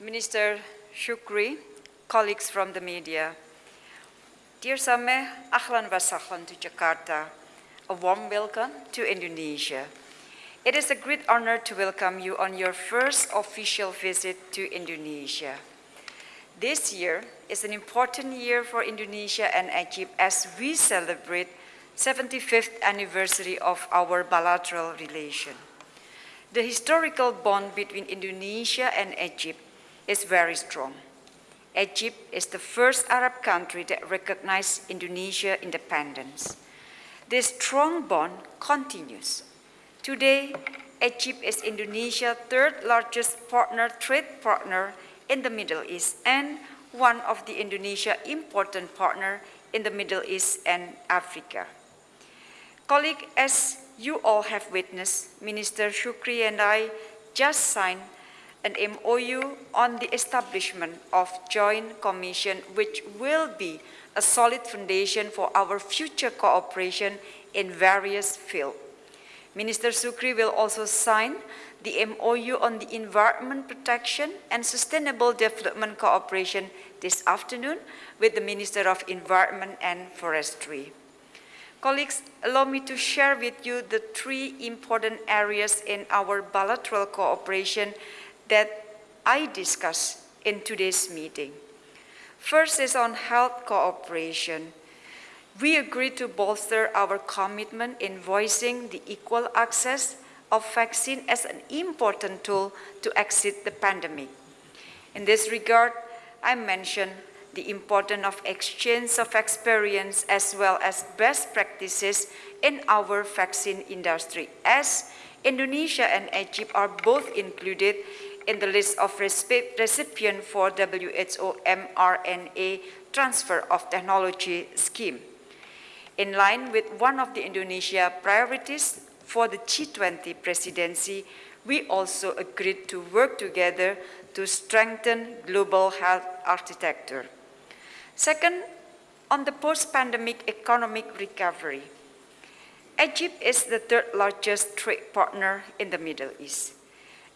Minister Shukri, colleagues from the media. Dear Sameh, ahlan wa to Jakarta. A warm welcome to Indonesia. It is a great honor to welcome you on your first official visit to Indonesia. This year is an important year for Indonesia and Egypt as we celebrate 75th anniversary of our bilateral relation. The historical bond between Indonesia and Egypt is very strong. Egypt is the first Arab country that recognized Indonesia independence. This strong bond continues. Today, Egypt is Indonesia's third largest partner, trade partner in the Middle East and one of the Indonesia important partner in the Middle East and Africa. Colleague, as you all have witnessed, Minister Shukri and I just signed an MOU on the establishment of Joint Commission, which will be a solid foundation for our future cooperation in various fields. Minister Shukri will also sign the MOU on the environment protection and sustainable development cooperation this afternoon with the Minister of Environment and Forestry. Colleagues, allow me to share with you the three important areas in our bilateral cooperation that I discuss in today's meeting. First is on health cooperation. We agreed to bolster our commitment in voicing the equal access of vaccine as an important tool to exit the pandemic. In this regard, I mentioned the importance of exchange of experience as well as best practices in our vaccine industry as Indonesia and Egypt are both included in the list of recipient for WHO mRNA transfer of technology scheme. In line with one of the Indonesia priorities for the G20 presidency, we also agreed to work together to strengthen global health architecture. Second, on the post-pandemic economic recovery. Egypt is the third largest trade partner in the Middle East.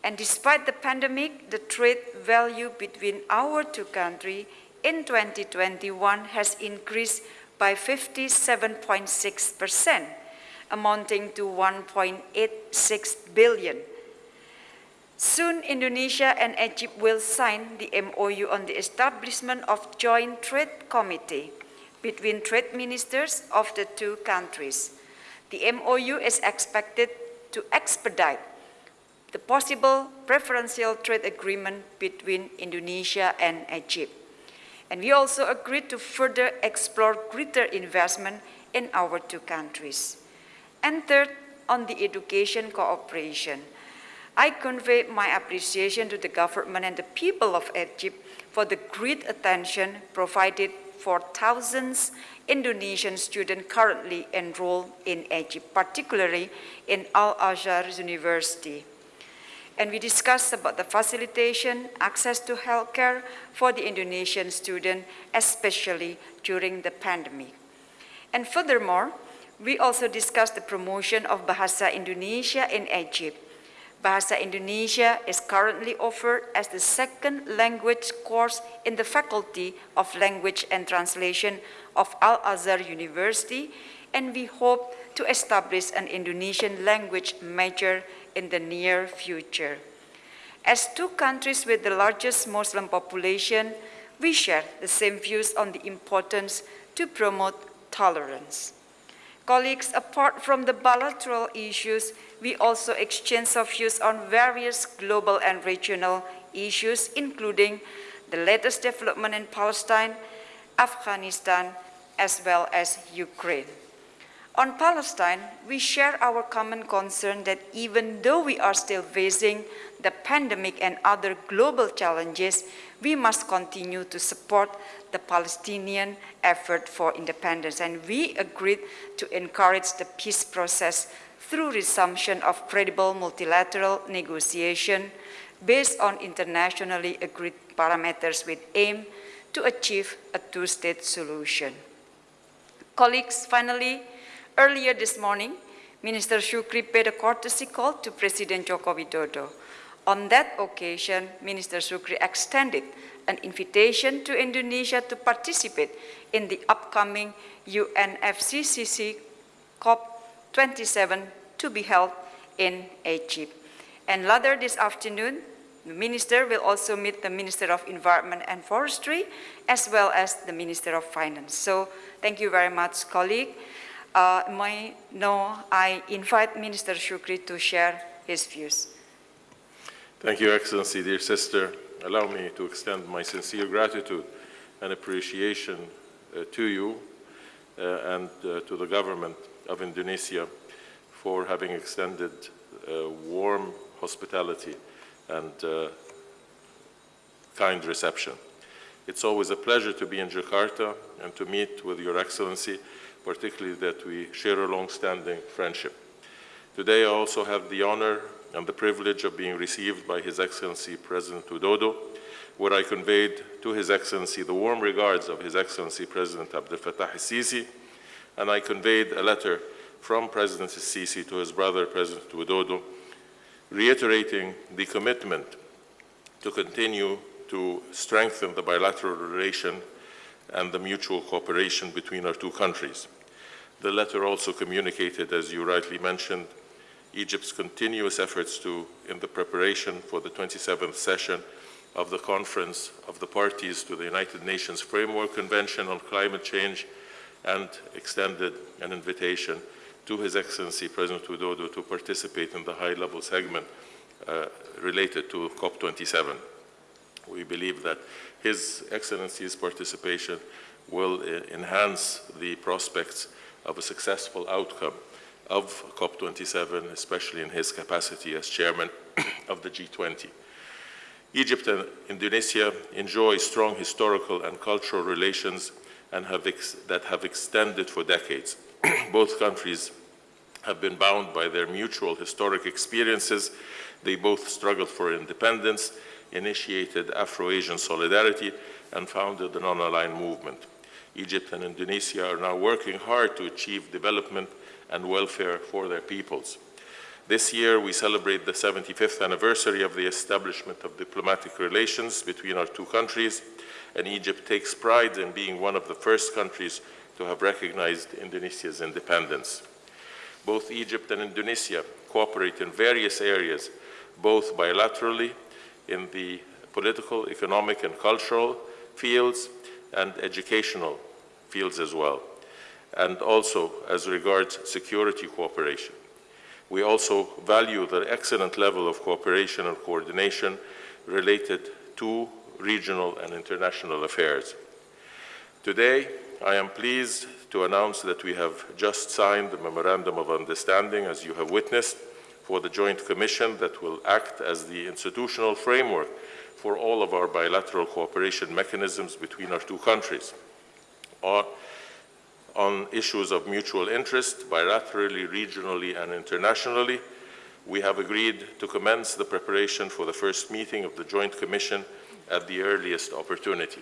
And despite the pandemic, the trade value between our two countries in 2021 has increased by 57.6%, amounting to 1.86 billion. Soon, Indonesia and Egypt will sign the MOU on the establishment of Joint Trade Committee between trade ministers of the two countries. The MOU is expected to expedite the possible preferential trade agreement between Indonesia and Egypt. And we also agreed to further explore greater investment in our two countries. And third, on the education cooperation. I convey my appreciation to the government and the people of Egypt for the great attention provided for thousands Indonesian students currently enrolled in Egypt, particularly in Al-Azhar University and we discussed about the facilitation, access to healthcare for the Indonesian student, especially during the pandemic. And furthermore, we also discussed the promotion of Bahasa Indonesia in Egypt. Bahasa Indonesia is currently offered as the second language course in the Faculty of Language and Translation of Al-Azhar University, and we hope to establish an Indonesian language major in the near future. As two countries with the largest Muslim population, we share the same views on the importance to promote tolerance. Colleagues, apart from the bilateral issues, we also exchange our views on various global and regional issues, including the latest development in Palestine, Afghanistan, as well as Ukraine. On Palestine, we share our common concern that even though we are still facing the pandemic and other global challenges, we must continue to support the Palestinian effort for independence. And we agreed to encourage the peace process through resumption of credible multilateral negotiation based on internationally agreed parameters with aim to achieve a two-state solution. Colleagues, finally, Earlier this morning, Minister Shukri paid a courtesy call to President Joko Widodo. On that occasion, Minister Shukri extended an invitation to Indonesia to participate in the upcoming UNFCCC COP27 to be held in Egypt. And later this afternoon, the minister will also meet the Minister of Environment and Forestry, as well as the Minister of Finance. So thank you very much, colleague. Uh, my, now I invite Minister Shukri to share his views. Thank you, Excellency, dear sister. Allow me to extend my sincere gratitude and appreciation uh, to you uh, and uh, to the government of Indonesia for having extended uh, warm hospitality and uh, kind reception. It's always a pleasure to be in Jakarta and to meet with Your Excellency, particularly that we share a long-standing friendship. Today I also have the honor and the privilege of being received by His Excellency President Widodo, where I conveyed to His Excellency the warm regards of His Excellency President Abdel Fattah al-Sisi, and I conveyed a letter from President al-Sisi to his brother, President Widodo, reiterating the commitment to continue to strengthen the bilateral relation and the mutual cooperation between our two countries. The letter also communicated, as you rightly mentioned, Egypt's continuous efforts to, in the preparation for the 27th session of the Conference of the Parties to the United Nations Framework Convention on Climate Change and extended an invitation to His Excellency President Widodo to participate in the high-level segment uh, related to COP27. We believe that His Excellency's participation will uh, enhance the prospects of a successful outcome of COP27, especially in his capacity as chairman of the G20. Egypt and Indonesia enjoy strong historical and cultural relations and have that have extended for decades. both countries have been bound by their mutual historic experiences. They both struggled for independence, initiated Afro-Asian solidarity, and founded the non-aligned movement. Egypt and Indonesia are now working hard to achieve development and welfare for their peoples. This year, we celebrate the 75th anniversary of the establishment of diplomatic relations between our two countries, and Egypt takes pride in being one of the first countries to have recognized Indonesia's independence. Both Egypt and Indonesia cooperate in various areas, both bilaterally in the political, economic, and cultural fields, and educational fields as well and also as regards security cooperation. We also value the excellent level of cooperation and coordination related to regional and international affairs. Today, I am pleased to announce that we have just signed the Memorandum of Understanding, as you have witnessed, for the Joint Commission that will act as the institutional framework for all of our bilateral cooperation mechanisms between our two countries. On issues of mutual interest, bilaterally, regionally, and internationally. We have agreed to commence the preparation for the first meeting of the Joint Commission at the earliest opportunity.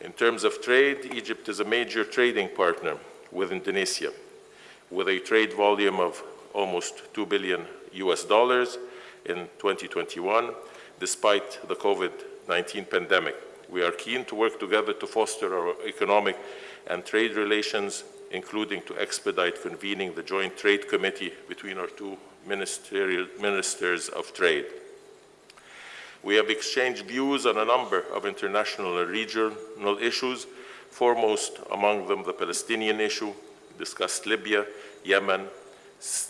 In terms of trade, Egypt is a major trading partner with Indonesia, with a trade volume of almost 2 billion US dollars in 2021, despite the COVID-19 pandemic. We are keen to work together to foster our economic and trade relations, including to expedite convening the Joint Trade Committee between our two ministers of trade. We have exchanged views on a number of international and regional issues, foremost among them the Palestinian issue, discussed Libya, Yemen,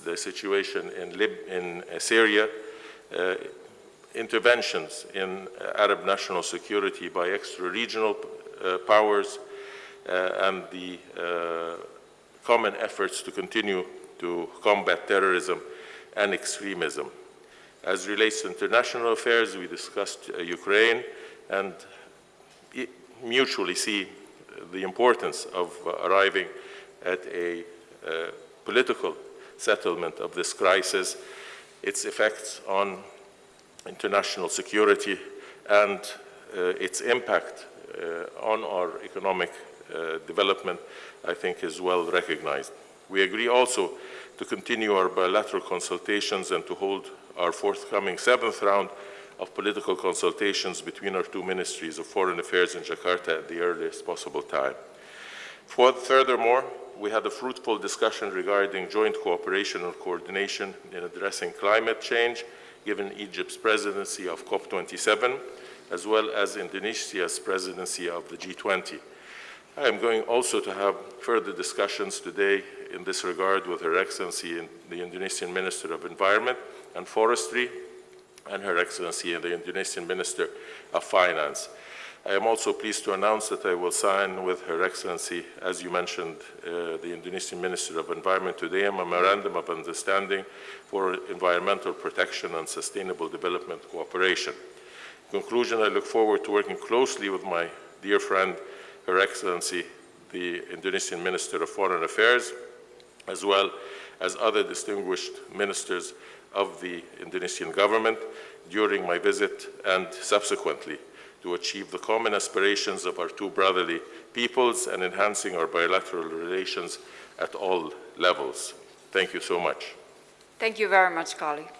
the situation in, Lib in uh, Syria, uh, interventions in uh, Arab national security by extra-regional uh, powers, uh, and the common efforts to continue to combat terrorism and extremism. As relates to international affairs, we discussed Ukraine and mutually see the importance of arriving at a political settlement of this crisis, its effects on international security, and uh, its impact uh, on our economic uh, development, I think is well recognized. We agree also to continue our bilateral consultations and to hold our forthcoming seventh round of political consultations between our two ministries of foreign affairs in Jakarta at the earliest possible time. For- Furthermore, we had a fruitful discussion regarding joint cooperation and coordination in addressing climate change, given Egypt's presidency of COP27, as well as Indonesia's presidency of the G20. I am going also to have further discussions today in this regard with Her Excellency the Indonesian Minister of Environment and Forestry and Her Excellency the Indonesian Minister of Finance. I am also pleased to announce that I will sign with Her Excellency, as you mentioned, uh, the Indonesian Minister of Environment today, a memorandum of understanding for environmental protection and sustainable development cooperation. In conclusion, I look forward to working closely with my dear friend, Her Excellency, the Indonesian Minister of Foreign Affairs, as well as other distinguished ministers of the Indonesian government during my visit and subsequently to achieve the common aspirations of our two brotherly peoples and enhancing our bilateral relations at all levels. Thank you so much. Thank you very much, colleague.